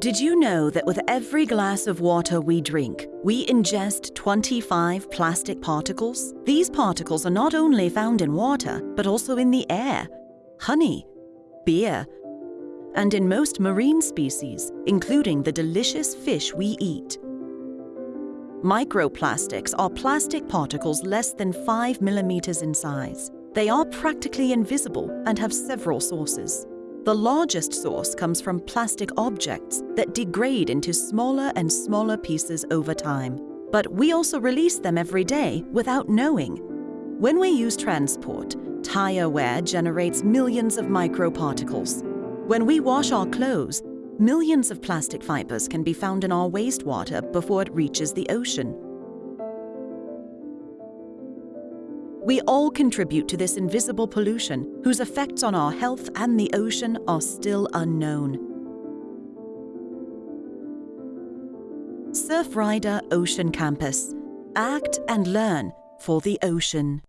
Did you know that with every glass of water we drink, we ingest 25 plastic particles? These particles are not only found in water, but also in the air, honey, beer, and in most marine species, including the delicious fish we eat. Microplastics are plastic particles less than 5 millimeters in size. They are practically invisible and have several sources. The largest source comes from plastic objects that degrade into smaller and smaller pieces over time. But we also release them every day without knowing. When we use transport, tire wear generates millions of microparticles. When we wash our clothes, millions of plastic fibers can be found in our wastewater before it reaches the ocean. We all contribute to this invisible pollution, whose effects on our health and the ocean are still unknown. Surfrider Ocean Campus. Act and learn for the ocean.